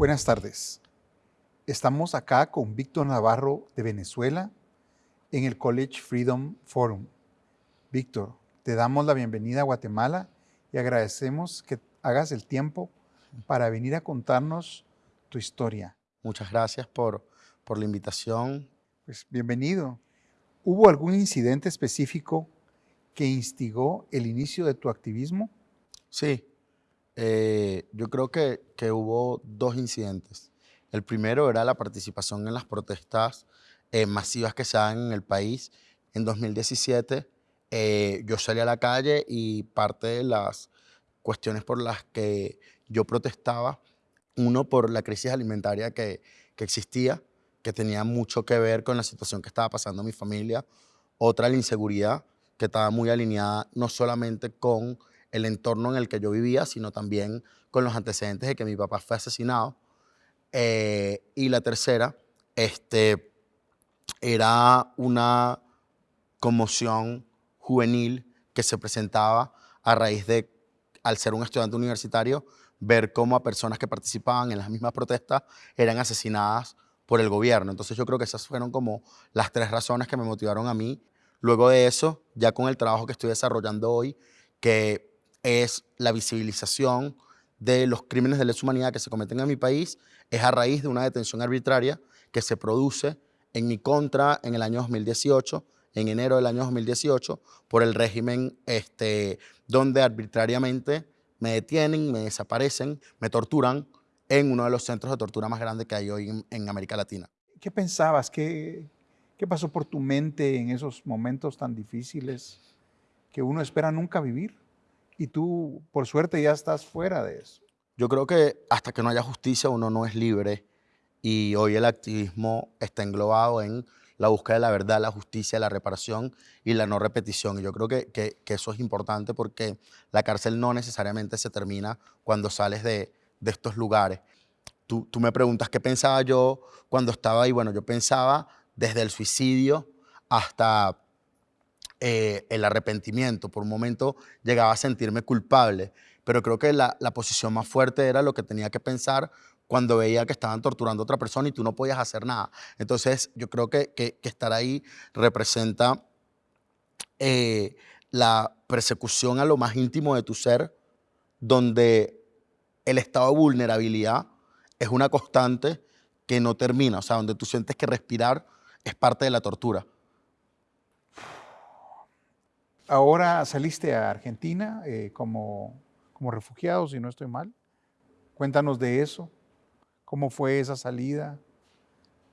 Buenas tardes. Estamos acá con Víctor Navarro de Venezuela en el College Freedom Forum. Víctor, te damos la bienvenida a Guatemala y agradecemos que hagas el tiempo para venir a contarnos tu historia. Muchas gracias por, por la invitación. Pues bienvenido. ¿Hubo algún incidente específico que instigó el inicio de tu activismo? Sí, eh, yo creo que, que, hubo dos incidentes. El primero era la participación en las protestas eh, masivas que se dan en el país. En 2017 eh, yo salí a la calle y parte de las cuestiones por las que yo protestaba, uno por la crisis alimentaria que, que existía, que tenía mucho que ver con la situación que estaba pasando en mi familia, otra la inseguridad, que estaba muy alineada no solamente con el entorno en el que yo vivía, sino también con los antecedentes de que mi papá fue asesinado. Eh, y la tercera, este, era una conmoción juvenil que se presentaba a raíz de, al ser un estudiante universitario, ver cómo a personas que participaban en las mismas protestas eran asesinadas por el gobierno. Entonces yo creo que esas fueron como las tres razones que me motivaron a mí. Luego de eso, ya con el trabajo que estoy desarrollando hoy, que es la visibilización de los crímenes de lesa humanidad que se cometen en mi país, es a raíz de una detención arbitraria que se produce en mi contra en el año 2018, en enero del año 2018, por el régimen este, donde arbitrariamente me detienen, me desaparecen, me torturan en uno de los centros de tortura más grandes que hay hoy en, América Latina. ¿Qué pensabas? ¿Qué, ¿Qué pasó por tu mente en esos momentos tan difíciles que uno espera nunca vivir? Y tú, por suerte, ya estás fuera de eso. Yo creo que hasta que no haya justicia uno no es libre y hoy el activismo está englobado en la búsqueda de la verdad, la justicia, la reparación y la no repetición. Y yo creo que, que, eso es importante porque la cárcel no necesariamente se termina cuando sales de, de estos lugares. Tú, tú, me preguntas qué pensaba yo cuando estaba ahí. Bueno, yo pensaba desde el suicidio hasta eh, el arrepentimiento. Por un momento llegaba a sentirme culpable, pero creo que la, posición más fuerte era lo que tenía que pensar cuando veía que estaban torturando a otra persona y tú no podías hacer nada. Entonces yo creo que, que, estar ahí representa eh, la persecución a lo más íntimo de tu ser, donde el estado de vulnerabilidad es una constante que no termina, o sea, donde tú sientes que respirar es parte de la tortura. Ahora saliste a Argentina eh, como, como refugiado, si no estoy mal. Cuéntanos de eso. ¿Cómo fue esa salida?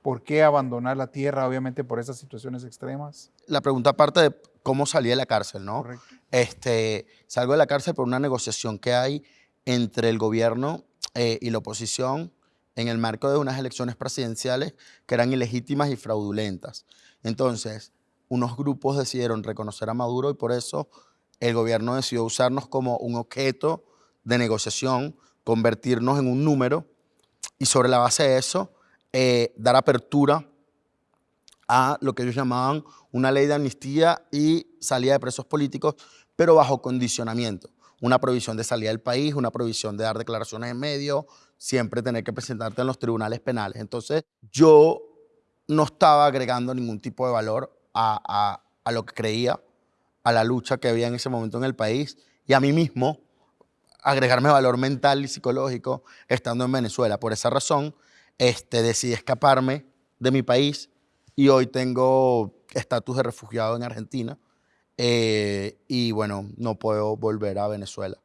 ¿Por qué abandonar la tierra, obviamente por esas situaciones extremas? La pregunta parte de cómo salí de la cárcel, ¿no? Correcto. Este, salgo de la cárcel por una negociación que hay entre el gobierno eh, y la oposición en el marco de unas elecciones presidenciales que eran ilegítimas y fraudulentas. Entonces, unos grupos decidieron reconocer a Maduro y por eso el gobierno decidió usarnos como un objeto de negociación, convertirnos en un número y sobre la base de eso eh, dar apertura a lo que ellos llamaban una ley de amnistía y salida de presos políticos, pero bajo condicionamiento. Una provisión de salida del país, una provisión de dar declaraciones en medio, siempre tener que presentarte en los tribunales penales. Entonces, yo no estaba agregando ningún tipo de valor a, lo que creía, a la lucha que había en ese momento en el país y a mí mismo agregarme valor mental y psicológico estando en Venezuela. Por esa razón, este, decidí escaparme de mi país y hoy tengo estatus de refugiado en Argentina eh, y bueno, no puedo volver a Venezuela.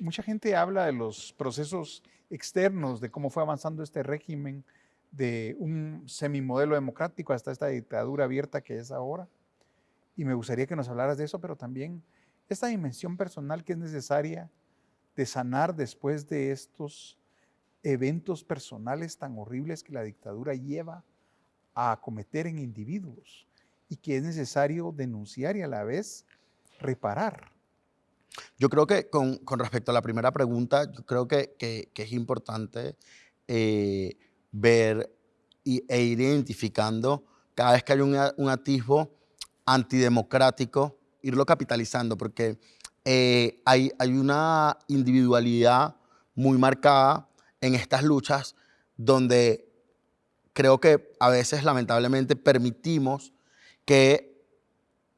Mucha gente habla de los procesos externos, de cómo fue avanzando este régimen, de un semimodelo democrático hasta esta dictadura abierta que es ahora. Y me gustaría que nos hablaras de eso, pero también esta dimensión personal que es necesaria de sanar después de estos eventos personales tan horribles que la dictadura lleva a cometer en individuos y que es necesario denunciar y a la vez reparar. Yo creo que con, respecto a la primera pregunta, yo creo que, es importante eh, ver e ir identificando cada vez que hay un, atisbo antidemocrático, irlo capitalizando, porque eh, hay, hay una individualidad muy marcada en estas luchas donde creo que a veces lamentablemente permitimos que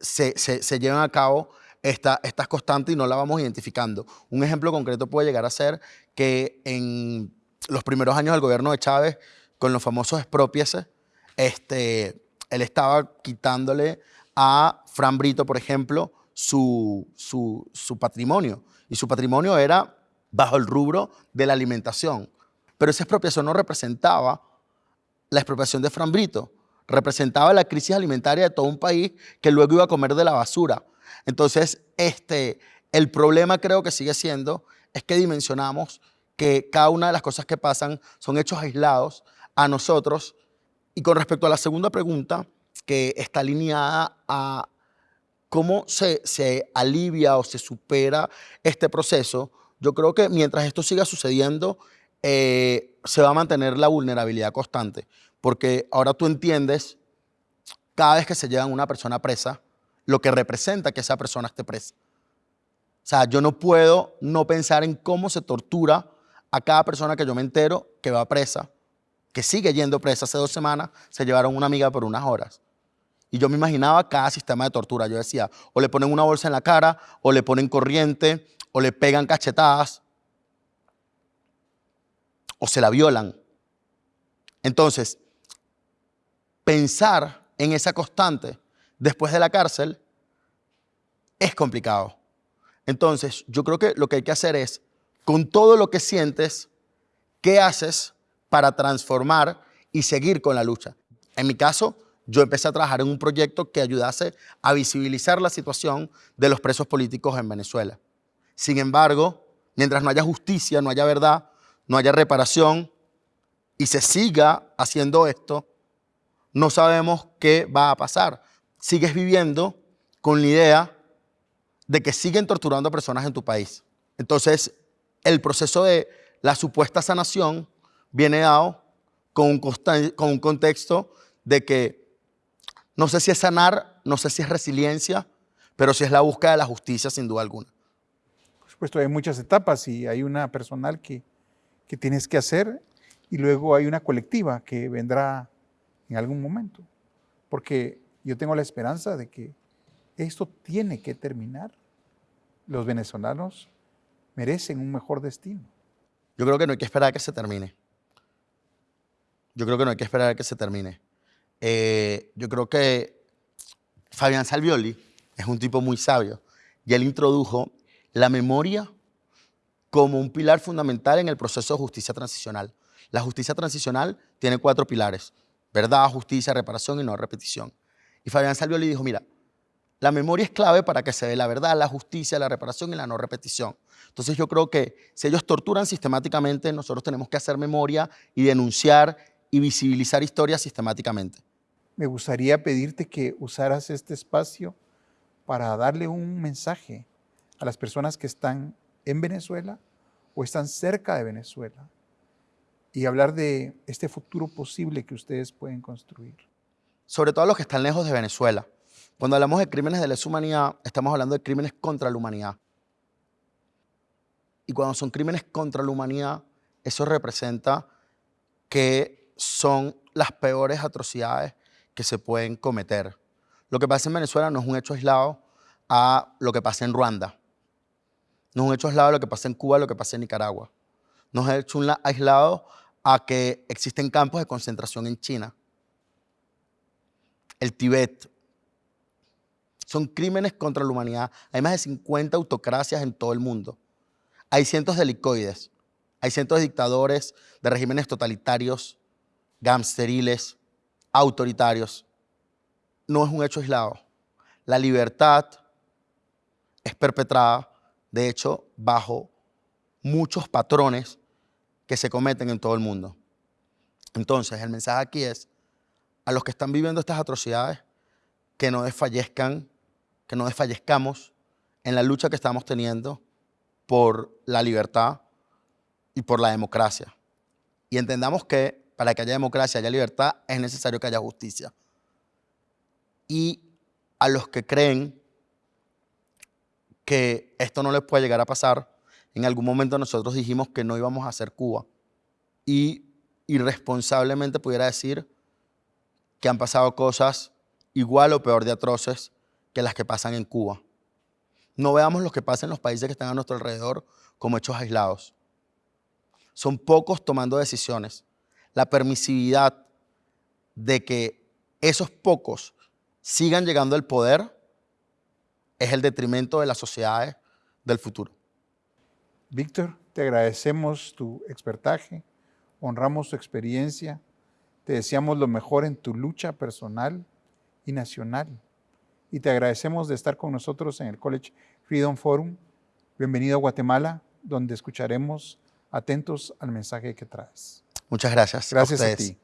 se, se, lleven a cabo esta, estas constantes y no la vamos identificando. Un ejemplo concreto puede llegar a ser que en los primeros años del gobierno de Chávez, con los famosos expropiese, este, él estaba quitándole a Fran Brito, por ejemplo, su, su, patrimonio. Y su patrimonio era bajo el rubro de la alimentación. Pero esa expropiación no representaba la expropiación de Fran Brito, representaba la crisis alimentaria de todo un país que luego iba a comer de la basura. Entonces, este, el problema creo que sigue siendo es que dimensionamos que cada una de las cosas que pasan son hechos aislados a nosotros. Y con respecto a la segunda pregunta, que está alineada a cómo se, se alivia o se supera este proceso, yo creo que mientras esto siga sucediendo, eh, se va a mantener la vulnerabilidad constante. Porque ahora tú entiendes, cada vez que se lleva una persona presa, lo que representa que esa persona esté presa. O sea, yo no puedo no pensar en cómo se tortura a cada persona que yo me entero que va presa, que sigue yendo presa. Hace dos semanas se llevaron una amiga por unas horas. Y yo me imaginaba cada sistema de tortura. Yo decía, o le ponen una bolsa en la cara, o le ponen corriente, o le pegan cachetadas, o se la violan. Entonces, pensar en esa constante después de la cárcel es complicado. Entonces, yo creo que lo que hay que hacer es, con todo lo que sientes, ¿qué haces para transformar y seguir con la lucha? En mi caso, yo empecé a trabajar en un proyecto que ayudase a visibilizar la situación de los presos políticos en Venezuela. Sin embargo, mientras no haya justicia, no haya verdad, no haya reparación y se siga haciendo esto, no sabemos qué va a pasar. Sigues viviendo con la idea de que siguen torturando a personas en tu país. Entonces, el proceso de la supuesta sanación viene dado con un, con un contexto de que no sé si es sanar, no sé si es resiliencia, pero si es la búsqueda de la justicia sin duda alguna. Por supuesto, hay muchas etapas y hay una personal que, que tienes que hacer y luego hay una colectiva que vendrá en algún momento. Porque yo tengo la esperanza de que esto tiene que terminar. Los venezolanos merecen un mejor destino. Yo creo que no hay que esperar a que se termine. Yo creo que no hay que esperar a que se termine. Eh, yo creo que Fabián Salvioli es un tipo muy sabio y él introdujo la memoria como un pilar fundamental en el proceso de justicia transicional. La justicia transicional tiene cuatro pilares, verdad, justicia, reparación y no repetición. Y Fabián Salvioli dijo, mira, la memoria es clave para que se dé la verdad, la justicia, la reparación y la no repetición. Entonces yo creo que si ellos torturan sistemáticamente, nosotros tenemos que hacer memoria y denunciar y visibilizar historias sistemáticamente me gustaría pedirte que usaras este espacio para darle un mensaje a las personas que están en Venezuela o están cerca de Venezuela y hablar de este futuro posible que ustedes pueden construir. Sobre todo los que están lejos de Venezuela. Cuando hablamos de crímenes de lesa humanidad, estamos hablando de crímenes contra la humanidad. Y cuando son crímenes contra la humanidad, eso representa que son las peores atrocidades que se pueden cometer. Lo que pasa en Venezuela no es un hecho aislado a lo que pasa en Ruanda. No es un hecho aislado a lo que pasa en Cuba, a lo que pasa en Nicaragua. No es un hecho aislado a que existen campos de concentración en China. El Tíbet. Son crímenes contra la humanidad. Hay más de 50 autocracias en todo el mundo. Hay cientos de helicoides. Hay cientos de dictadores, de regímenes totalitarios, gamsteriles, autoritarios. No es un hecho aislado. La libertad es perpetrada, de hecho, bajo muchos patrones que se cometen en todo el mundo. Entonces, el mensaje aquí es a los que están viviendo estas atrocidades, que no desfallezcan, que no desfallezcamos en la lucha que estamos teniendo por la libertad y por la democracia. Y entendamos que para que haya democracia, haya libertad, es necesario que haya justicia. Y a los que creen que esto no les puede llegar a pasar, en algún momento nosotros dijimos que no íbamos a hacer Cuba. y irresponsablemente pudiera decir que han pasado cosas igual o peor de atroces que las que pasan en Cuba. No veamos lo que pasa en los países que están a nuestro alrededor como hechos aislados. Son pocos tomando decisiones. La permisividad de que esos pocos sigan llegando al poder es el detrimento de las sociedades del futuro. Víctor, te agradecemos tu expertaje, honramos tu experiencia, te deseamos lo mejor en tu lucha personal y nacional. Y te agradecemos de estar con nosotros en el College Freedom Forum. Bienvenido a Guatemala, donde escucharemos atentos al mensaje que traes. Muchas gracias. Gracias a, ti.